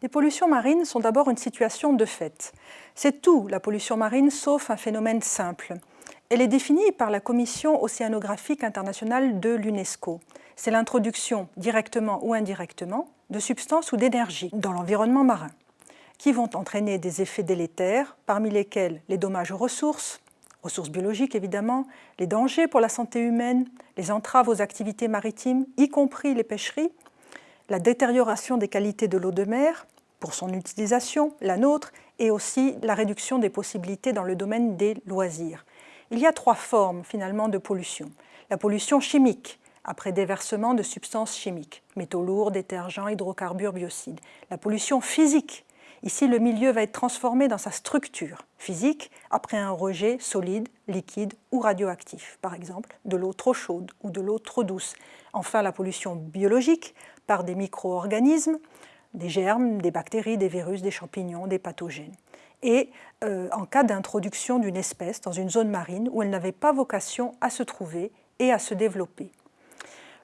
Les pollutions marines sont d'abord une situation de fait. C'est tout, la pollution marine, sauf un phénomène simple. Elle est définie par la Commission océanographique internationale de l'UNESCO. C'est l'introduction, directement ou indirectement, de substances ou d'énergie dans l'environnement marin, qui vont entraîner des effets délétères, parmi lesquels les dommages aux ressources, ressources biologiques évidemment, les dangers pour la santé humaine, les entraves aux activités maritimes, y compris les pêcheries, la détérioration des qualités de l'eau de mer pour son utilisation, la nôtre, et aussi la réduction des possibilités dans le domaine des loisirs. Il y a trois formes finalement de pollution. La pollution chimique, après déversement de substances chimiques, métaux lourds, détergents, hydrocarbures, biocides. La pollution physique, Ici, le milieu va être transformé dans sa structure physique après un rejet solide, liquide ou radioactif, par exemple de l'eau trop chaude ou de l'eau trop douce. Enfin, la pollution biologique par des micro-organismes, des germes, des bactéries, des virus, des champignons, des pathogènes. Et euh, en cas d'introduction d'une espèce dans une zone marine où elle n'avait pas vocation à se trouver et à se développer.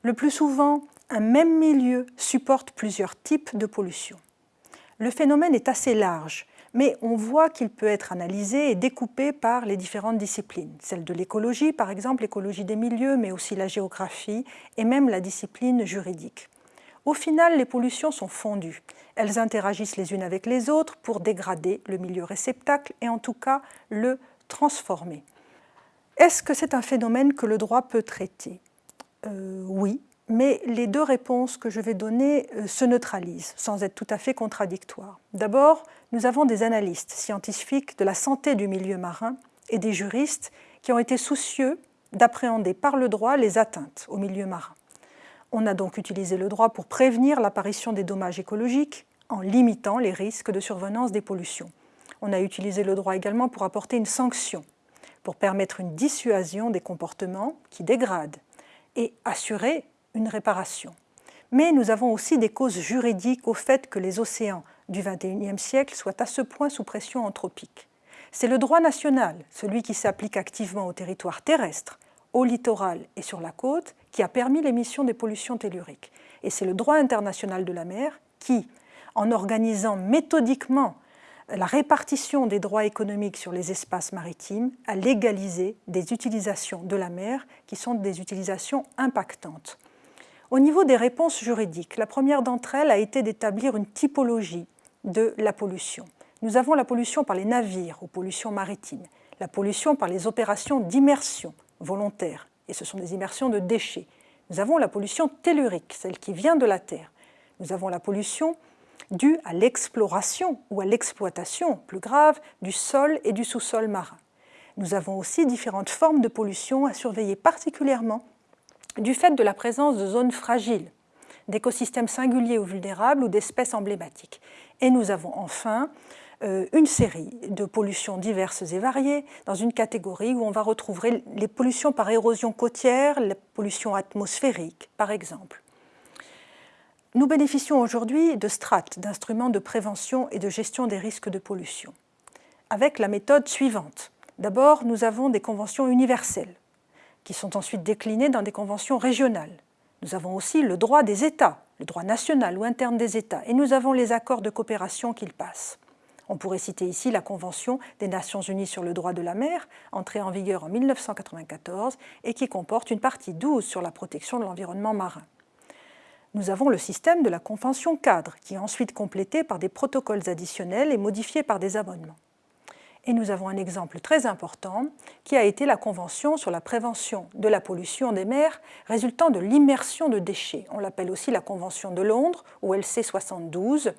Le plus souvent, un même milieu supporte plusieurs types de pollution. Le phénomène est assez large, mais on voit qu'il peut être analysé et découpé par les différentes disciplines. Celle de l'écologie, par exemple, l'écologie des milieux, mais aussi la géographie et même la discipline juridique. Au final, les pollutions sont fondues. Elles interagissent les unes avec les autres pour dégrader le milieu réceptacle et en tout cas le transformer. Est-ce que c'est un phénomène que le droit peut traiter? Euh, Oui, mais les deux réponses que je vais donner euh, se neutralisent, sans être tout à fait contradictoires. D'abord, nous avons des analystes scientifiques de la santé du milieu marin et des juristes qui ont été soucieux d'appréhender par le droit les atteintes au milieu marin. On a donc utilisé le droit pour prévenir l'apparition des dommages écologiques en limitant les risques de survenance des pollutions. On a utilisé le droit également pour apporter une sanction, pour permettre une dissuasion des comportements qui dégradent et assurer une réparation. Mais nous avons aussi des causes juridiques au fait que les océans du XXIe siècle soient à ce point sous pression anthropique. C'est le droit national, celui qui s'applique activement au territoire terrestre, au littoral et sur la côte, qui a permis l'émission des pollutions telluriques. Et c'est le droit international de la mer qui, en organisant méthodiquement la répartition des droits économiques sur les espaces maritimes, a légalisé des utilisations de la mer qui sont des utilisations impactantes. Au niveau des réponses juridiques, la première d'entre elles a été d'établir une typologie de la pollution. Nous avons la pollution par les navires ou pollution maritime, la pollution par les opérations d'immersion volontaire, et ce sont des immersions de déchets. Nous avons la pollution tellurique, celle qui vient de la Terre. Nous avons la pollution due à l'exploration ou à l'exploitation, plus grave, du sol et du sous-sol marin. Nous avons aussi différentes formes de pollution à surveiller particulièrement du fait de la présence de zones fragiles, d'écosystèmes singuliers ou vulnérables ou d'espèces emblématiques. Et nous avons enfin une série de pollutions diverses et variées dans une catégorie où on va retrouver les pollutions par érosion côtière, les pollutions atmosphériques par exemple. Nous bénéficions aujourd'hui de strates, d'instruments de prévention et de gestion des risques de pollution, avec la méthode suivante. D'abord, nous avons des conventions universelles qui sont ensuite déclinées dans des conventions régionales. Nous avons aussi le droit des États, le droit national ou interne des États, et nous avons les accords de coopération qu'ils passent. On pourrait citer ici la Convention des Nations Unies sur le droit de la mer, entrée en vigueur en 1994 et qui comporte une partie 12 sur la protection de l'environnement marin. Nous avons le système de la Convention cadre, qui est ensuite complété par des protocoles additionnels et modifié par des abonnements. Et nous avons un exemple très important qui a été la Convention sur la prévention de la pollution des mers résultant de l'immersion de déchets. On l'appelle aussi la Convention de Londres ou LC 72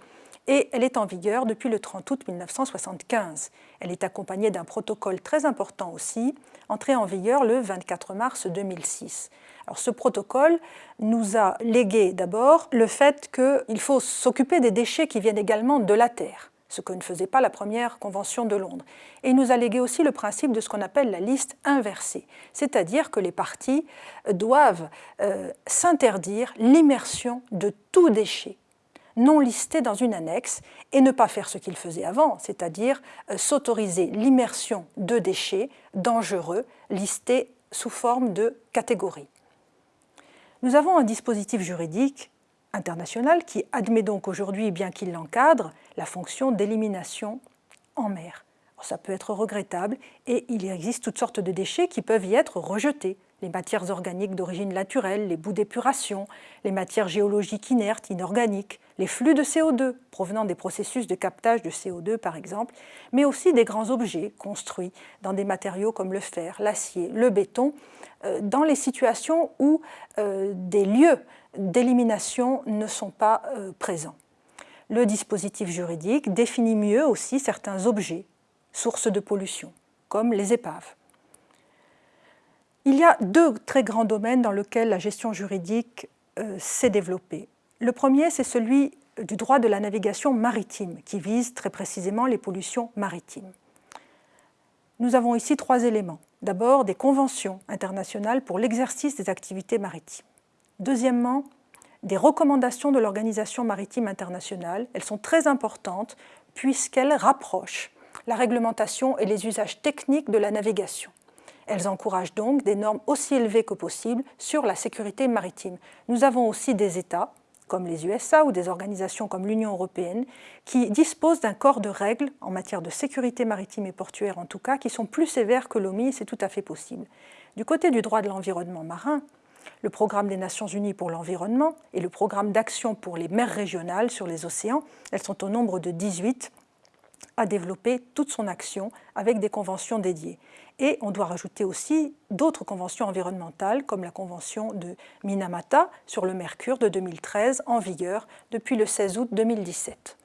et elle est en vigueur depuis le 30 août 1975. Elle est accompagnée d'un protocole très important aussi, entré en vigueur le 24 mars 2006. Alors ce protocole nous a légué d'abord le fait qu'il faut s'occuper des déchets qui viennent également de la Terre ce que ne faisait pas la première convention de Londres. Et il nous a légué aussi le principe de ce qu'on appelle la liste inversée, c'est-à-dire que les parties doivent euh, s'interdire l'immersion de tout déchet non listé dans une annexe et ne pas faire ce qu'ils faisaient avant, c'est-à-dire euh, s'autoriser l'immersion de déchets dangereux listés sous forme de catégories. Nous avons un dispositif juridique international qui admet donc aujourd'hui, bien qu'il l'encadre, la fonction d'élimination en mer. Ça peut être regrettable et il existe toutes sortes de déchets qui peuvent y être rejetés. Les matières organiques d'origine naturelle, les bouts d'épuration, les matières géologiques inertes, inorganiques, les flux de CO2 provenant des processus de captage de CO2 par exemple, mais aussi des grands objets construits dans des matériaux comme le fer, l'acier, le béton, euh, dans les situations où euh, des lieux d'élimination ne sont pas euh, présents. Le dispositif juridique définit mieux aussi certains objets, sources de pollution, comme les épaves. Il y a deux très grands domaines dans lesquels la gestion juridique s'est développée. Le premier, c'est celui du droit de la navigation maritime, qui vise très précisément les pollutions maritimes. Nous avons ici trois éléments. D'abord, des conventions internationales pour l'exercice des activités maritimes. Deuxièmement, des recommandations de l'Organisation maritime internationale. Elles sont très importantes puisqu'elles rapprochent la réglementation et les usages techniques de la navigation. Elles encouragent donc des normes aussi élevées que possible sur la sécurité maritime. Nous avons aussi des États, comme les USA ou des organisations comme l'Union européenne, qui disposent d'un corps de règles en matière de sécurité maritime et portuaire en tout cas, qui sont plus sévères que l'OMI, c'est tout à fait possible. Du côté du droit de l'environnement marin, le programme des Nations Unies pour l'environnement et le programme d'action pour les mers régionales sur les océans, elles sont au nombre de 18, à développer toute son action avec des conventions dédiées. Et on doit rajouter aussi d'autres conventions environnementales, comme la convention de Minamata sur le mercure de 2013, en vigueur depuis le 16 août 2017.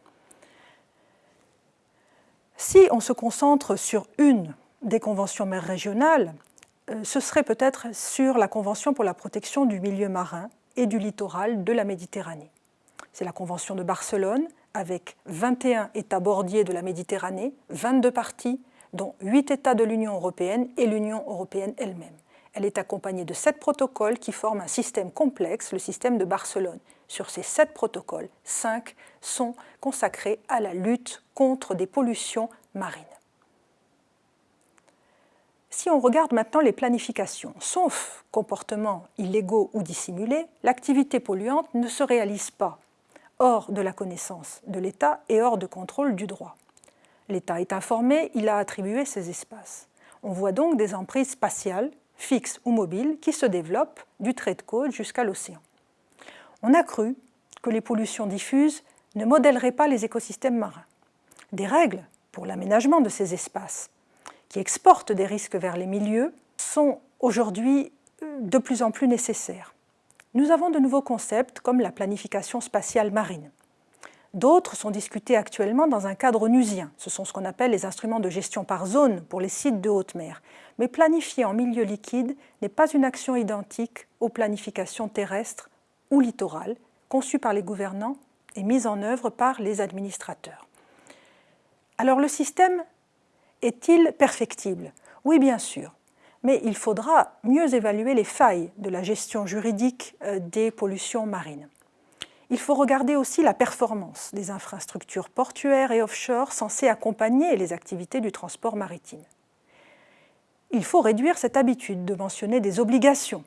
Si on se concentre sur une des conventions mères régionales, euh, ce serait peut-être sur la Convention pour la protection du milieu marin et du littoral de la Méditerranée. C'est la Convention de Barcelone, avec 21 États bordiers de la Méditerranée, 22 parties, dont 8 États de l'Union européenne et l'Union européenne elle-même. Elle est accompagnée de sept protocoles qui forment un système complexe, le système de Barcelone. Sur ces sept protocoles, cinq sont consacrés à la lutte contre des pollutions marines. Si on regarde maintenant les planifications, sauf comportements illégaux ou dissimulés, l'activité polluante ne se réalise pas hors de la connaissance de l'État et hors de contrôle du droit. L'État est informé, il a attribué ces espaces. On voit donc des emprises spatiales, fixes ou mobiles, qui se développent du trait de côte jusqu'à l'océan. On a cru que les pollutions diffuses ne modèleraient pas les écosystèmes marins. Des règles pour l'aménagement de ces espaces, qui exportent des risques vers les milieux, sont aujourd'hui euh, de plus en plus nécessaires. Nous avons de nouveaux concepts comme la planification spatiale marine. D'autres sont discutés actuellement dans un cadre onusien. Ce sont ce qu'on appelle les instruments de gestion par zone pour les sites de haute mer. Mais planifier en milieu liquide n'est pas une action identique aux planifications terrestres ou littorales conçues par les gouvernants et mises en œuvre par les administrateurs. Alors le système est-il perfectible? Oui, bien sûr. Mais il faudra mieux évaluer les failles de la gestion juridique euh, des pollutions marines il faut regarder aussi la performance des infrastructures portuaires et offshore censées accompagner les activités du transport maritime. Il faut réduire cette habitude de mentionner des obligations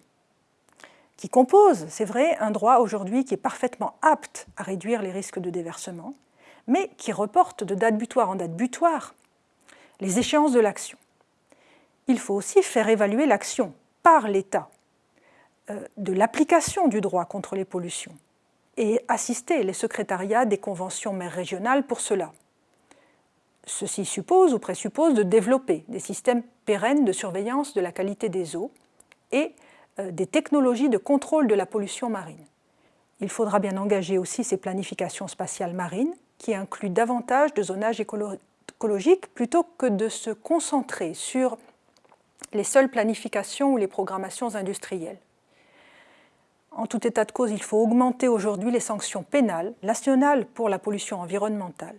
qui composent, c'est vrai, un droit aujourd'hui qui est parfaitement apte à réduire les risques de déversement, mais qui reporte de date butoir en date butoir les échéances de l'action. Il faut aussi faire évaluer l'action par l'État euh, de l'application du droit contre les pollutions et assister les secrétariats des conventions mères régionales pour cela. Ceci suppose ou présuppose de développer des systèmes pérennes de surveillance de la qualité des eaux et euh, des technologies de contrôle de la pollution marine. Il faudra bien engager aussi ces planifications spatiales marines qui incluent davantage de zonage écologique plutôt que de se concentrer sur les seules planifications ou les programmations industrielles. En tout état de cause, il faut augmenter aujourd'hui les sanctions pénales nationales pour la pollution environnementale.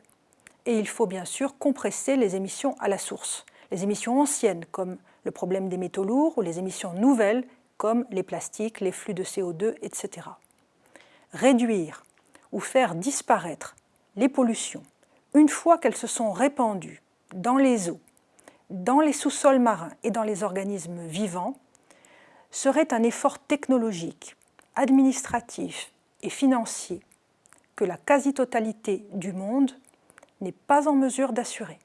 Et il faut bien sûr compresser les émissions à la source, les émissions anciennes comme le problème des métaux lourds ou les émissions nouvelles comme les plastiques, les flux de CO2, etc. Réduire ou faire disparaître les pollutions une fois qu'elles se sont répandues dans les eaux, dans les sous-sols marins et dans les organismes vivants serait un effort technologique administratif et financier que la quasi-totalité du monde n'est pas en mesure d'assurer.